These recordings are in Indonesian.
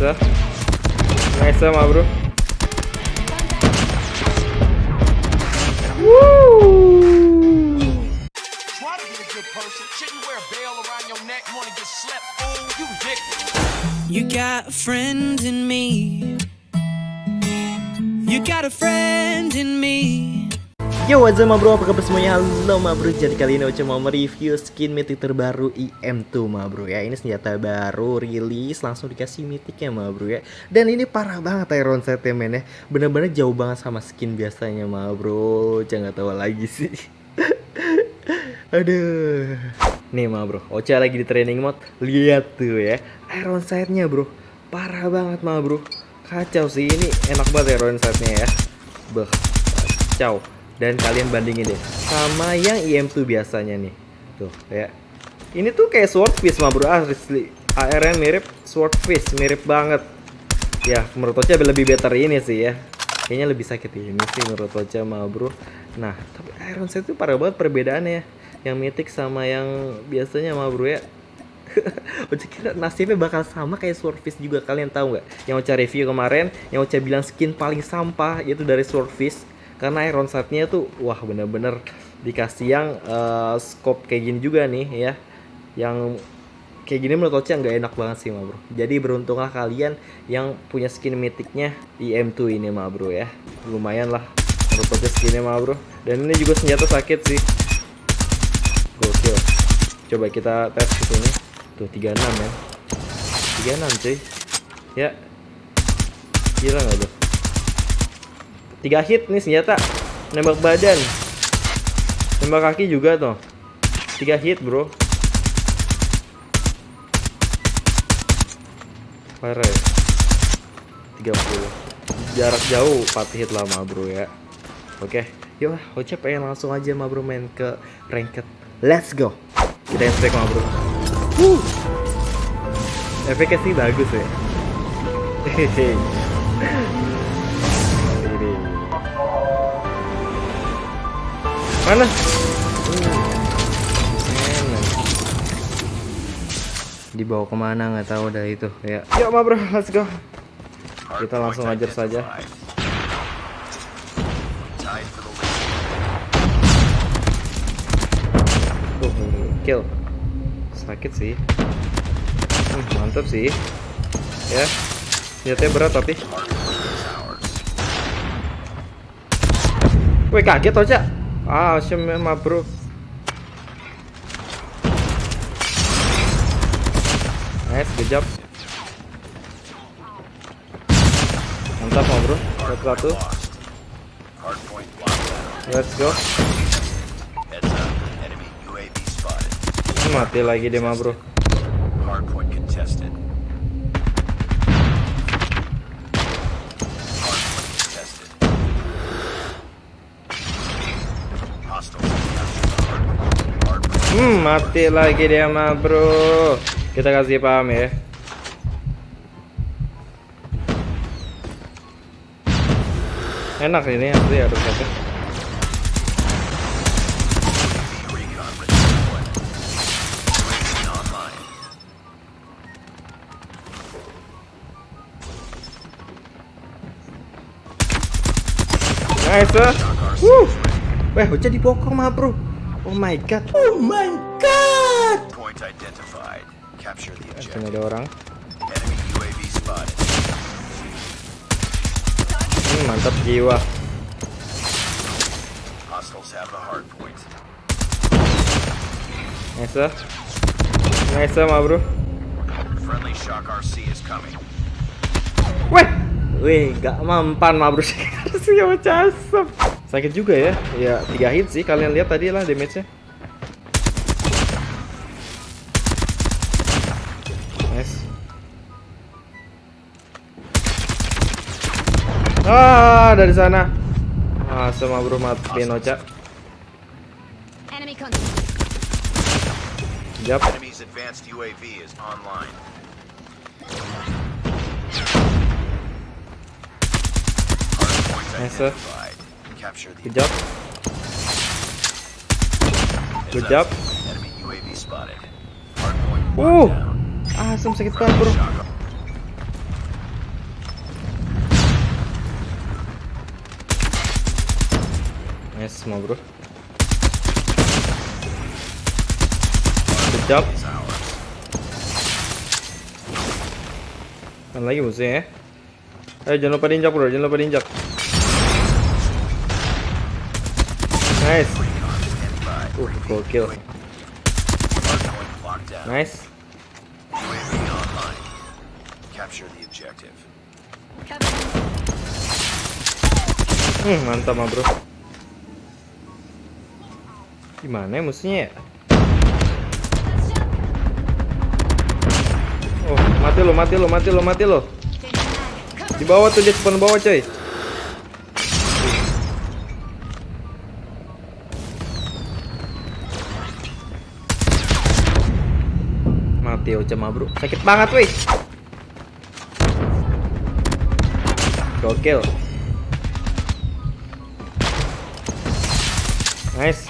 Nice. Nice bro. Bell around your neck. You. You got a friend in me. You got a friend in me. Yo what's up ma bro, apa kabar semuanya? Halo ma bro, jadi kali ini Ocha mau mereview skin mythic terbaru IM2 ma bro ya. Ini senjata baru, rilis, langsung dikasih mythicnya ma bro ya. Dan ini parah banget Iron setnya men ya. Bener-bener jauh banget sama skin biasanya ma bro. Jangan tahu lagi sih. Aduh. Nih ma bro, Ocha lagi di training mode. Lihat tuh ya, Iron sight-nya bro. Parah banget ma bro. Kacau sih, ini enak banget Iron sight-nya ya. Beh, kacau dan kalian bandingin deh sama yang IM2 biasanya nih. Tuh ya ini tuh kayak swordfish mah bro. Asli. ARN mirip swordfish mirip banget. Ya menurut Ocha lebih better ini sih ya. Kayaknya lebih sakit ini sih menurut Ocha mah bro. Nah tapi Iron Sight itu parah banget perbedaannya. Ya yang mythic sama yang biasanya mah bro ya. Ocha kira nasibnya bakal sama kayak Swordfish juga. Kalian tahu nggak? Yang Ocha review kemarin, yang Ocha bilang skin paling sampah yaitu dari Swordfish karena iron sight-nya tuh wah bener-bener dikasih yang uh, scope kayak gini juga nih ya. Yang kayak gini menurut Ocha nggak enak banget sih ma bro. Jadi beruntunglah kalian yang punya skin mythicnya di M2 ini ma bro ya. Lumayan lah menurut Ocha skinnya ma bro. Dan ini juga senjata sakit sih. Gokil. Coba kita tes ke sini. Tuh 36 ya. 36 cuy. Ya. Gila nggak tuh tiga hit nih senjata. Nembak badan. Nembak kaki juga tuh tiga hit bro. Parah ya. 30 jarak jauh 4 hit lama bro ya. Oke yuk Oce pengen langsung aja ma bro main ke ranked. Let's go. Kita yang strike ma bro. Uh. efeknya sih bagus ya. Hehehe Mana? Dibawa ke mana nggak tahu dah itu ya. Yuk ma bro, let's go. Kita langsung ajar saja. Tuh, kill. Sakit sih. Hmm, mantap sih. Ya. Senjatanya berat tapi. Wih kaget tau Ah, mah bro. Nice, good job. Mantap mah bro. Satu satu. Let's go. Mati lagi dia mah bro. Hardpoint contested. Hmm, mati lagi dia mah, bro. Kita kasih paham ya. Enak ini asli harus satu. Nice. Wuh. Weh, hujan dipokong mah, bro. Oh my god. Oh my god. Point identified. Capture the objective. ada orang. Enemy UAV spotted. Hmm, mantap jiwa. Hostiles have the hard point. Nice. Nice ma bro. Friendly shock RC is coming. Weh. Weh, gak mampan ma bro. Harus ya casap. Sakit juga ya. Ya, tiga hit sih. Kalian lihat tadi lah damage-nya. Nice. Ah, dari sana. Ah, sama bro matiin Ocha. Enemy contact. Jap. Enemy's advanced UAV is online. Nice. Good job. Good job. Wow. Asam sakit banget bro. Nice semua bro. Good job. Lagi musuh ya. Ayo jangan lupa diinjak bro, jangan lupa diinjak. Nice. Uh, down. Nice. Hmm, mantap mah bro. Gimana ya musuhnya ya? Oh, mati lo, mati lo, mati lo, mati lo. Di bawah tuh dia spawn bawah coy. Mati Ocha mah bro. Sakit banget weh. Gokil. Nice.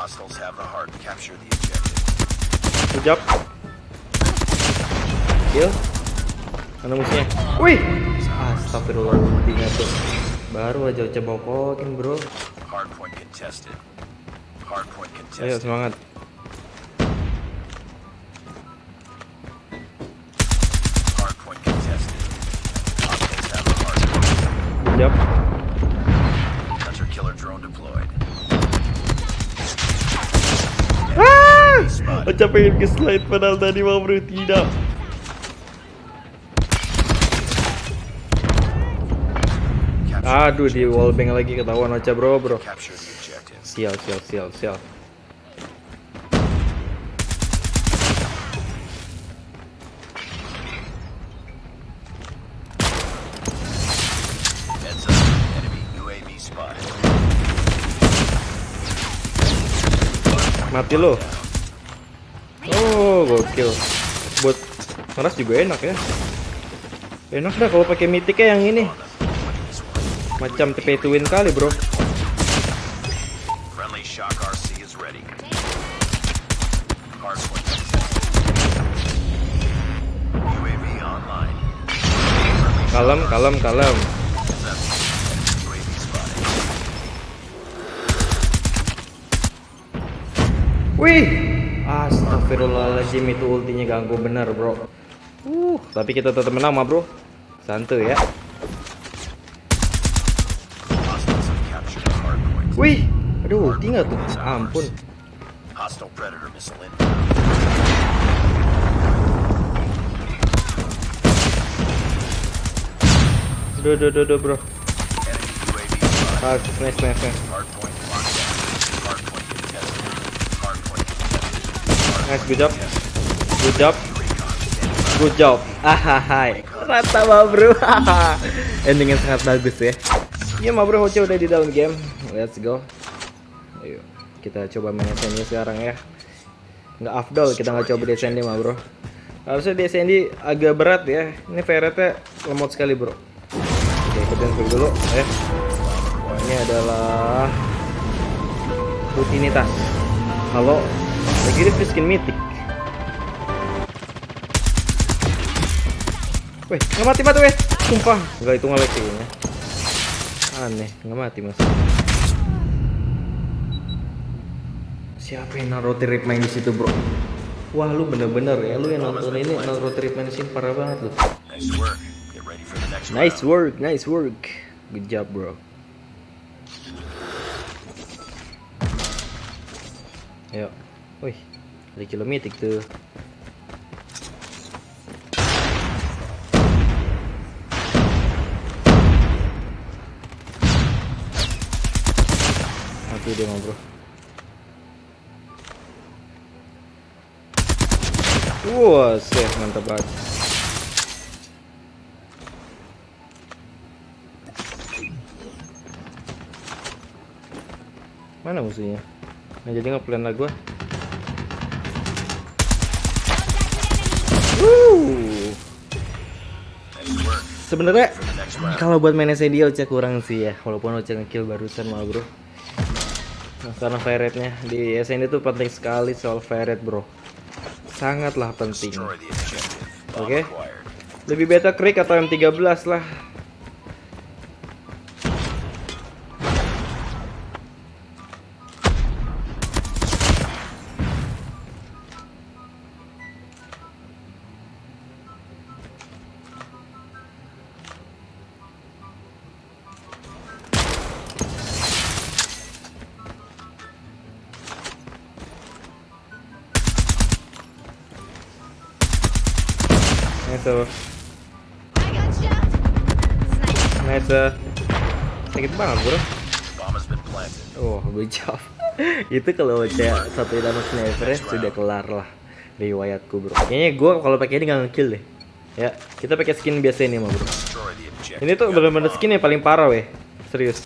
Hostiles have the hard. Capture the objective. Good job. Kill. Mana musuhnya? Wih. Astagfirullahaladzim tuh. Baru aja coba bokokin bro. Hardpoint contested. Hardpoint Ayo semangat. Hardpoint contested. Hunter killer drone deployed. Ah! Pengen ke slide padahal tadi mau bro tidak. Aduh di wallbang lagi ketahuan Ocha bro bro. Sial sial sial sial. Mati lo. Oh gokil. Buat ngeras juga enak ya. Enak dah kalau pakai mythicnya yang ini. Macam TP to win kali bro. Friendly shock RC is ready. Hardpoint contested. UAV online. Friendly Kalem kalem kalem. Wih. Astagfirullahaladzim itu ultinya ganggu bener bro. Uh, tapi kita tetap menang mah bro. Santuy ya. Hostiles have captured the hardpoint. Wih. Aduh, ulti nggak tuh? Ampun. Hostile predator missile. Duh, duh, duh, duh, bro. Nice, nice, nice. Contested. Nice, good job. Good job. Good job. Ahahai. Rata bro. Endingnya sangat bagus ya. Ya mah bro, Hoce udah di dalam game. Let's go. Ayo, kita coba main SND sekarang ya. Nggak afdol kita nggak coba di SND mah bro. Harusnya di SND agak berat ya. Ini ferretnya lemot sekali bro. Oke, kita info dulu ya. Ini adalah rutinitas. Kalau lagi di skin mythic. Weh, nggak mati mati weh. Sumpah, nggak itu ngelag kayaknya. Aneh, nggak mati mas. Siapa yang naruh trip main di situ bro? Wah lu bener-bener ya, lu yang nonton ini naruh trip main di sini parah banget lu. Nice work. Nice work, nice work. Good job bro. Ayo, wih, ada kilometik tuh. Mati dia bro. Wah, safe mantap banget. Mana musuhnya? Nah, jadi ngeplan lah work. Sebenarnya kalau buat main SND Ocha kurang sih ya, walaupun Ocha ngekill barusan mah bro. Karena fire rate-nya di SND tuh penting sekali soal fire rate bro. Sangatlah penting. Bomb Okay. Lebih beta krik atau M13 lah. Nice. Nice. uh. Sakit banget, bro. Oh, good job. itu kalau cewek satu sama sniper sudah kelar lah riwayatku bro. Kayaknya gue kalau pakai ini nggak ngekill deh. Ya, kita pakai skin biasa ini mah bro. Ini tuh bener-bener skin yang paling parah weh. Serius.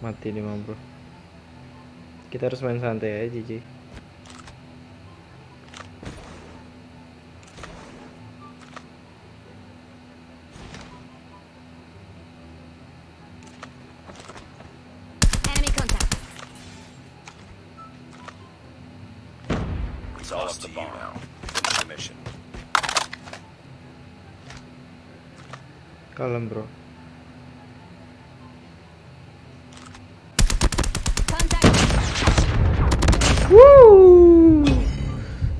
Mati nih bro. Kita harus main santai aja, Ji. It's all up to you now. Finish the mission. Kalem bro.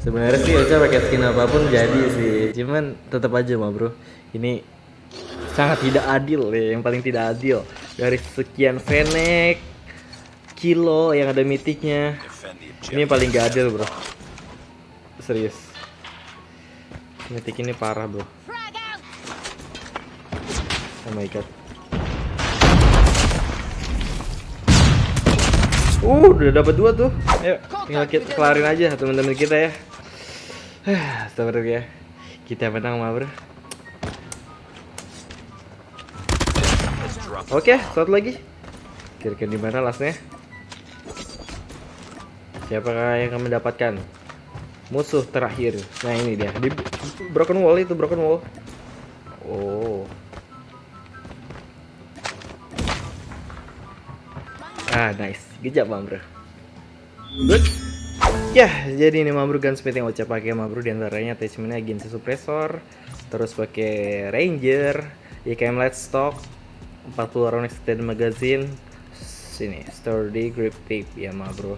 Sebenarnya sih Ocha pakai skin apa pun jadi sih. Cuman tetap aja mah bro. Ini sangat tidak adil ya, yang paling tidak adil dari sekian Fennec kilo yang ada mitiknya. Ini yang paling gak adil bro. Serius. Mitik ini parah bro. Oh my god. Uh, udah dapat dua tuh. Ayo, tinggal kita kelarin aja teman-teman kita ya. Astagfirullah ya. Kita menang mah, Bro. Oke, satu lagi. Kira-kira di mana lastnya? Siapakah yang akan mendapatkan musuh terakhir? Nah, ini dia. Di broken wall itu, broken wall. Oh. Ah, nice. Job, Mam Bro. Good. Ya, jadi ini Mam Bro gunsmith yang Ocha pakai Mam Bro di antaranya attachmentnya agency suppressor, terus pakai ranger, IKM light stock, 40 round extended magazine, sini sturdy grip tape ya Mam Bro.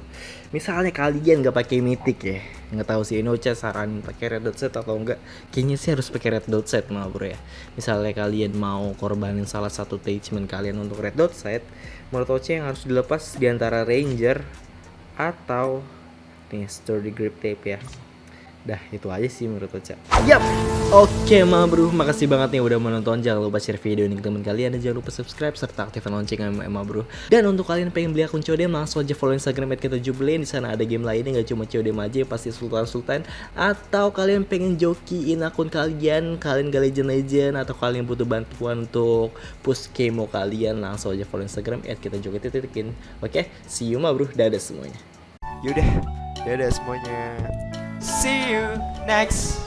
Misalnya kalian nggak pakai mythic ya, nggak tahu sih ini Ocha saranin pakai red dot set atau enggak. Kayaknya sih harus pakai red dot set Mam Bro ya. Misalnya kalian mau korbanin salah satu attachment kalian untuk red dot set, menurut Ocha yang harus dilepas di antara Ranger atau nih sturdy grip tape ya. Dah itu aja sih menurut Ocha. Yap. Oke ma bro, makasih banget nih udah menonton. Jangan lupa share video ini ke teman kalian dan jangan lupa subscribe serta aktifkan lonceng ma bro. Dan untuk kalian pengen beli akun CODM langsung aja follow Instagram kita Di sana ada game lainnya nggak cuma CODM aja pasti Sultan Sultan. Atau kalian pengen jokiin akun kalian, kalian gak legend legend atau kalian butuh bantuan untuk push kemo kalian langsung aja follow Instagram kita joki titikin. Oke, see you ma bro. Dadah semuanya. Yaudah, dadah semuanya. See you next.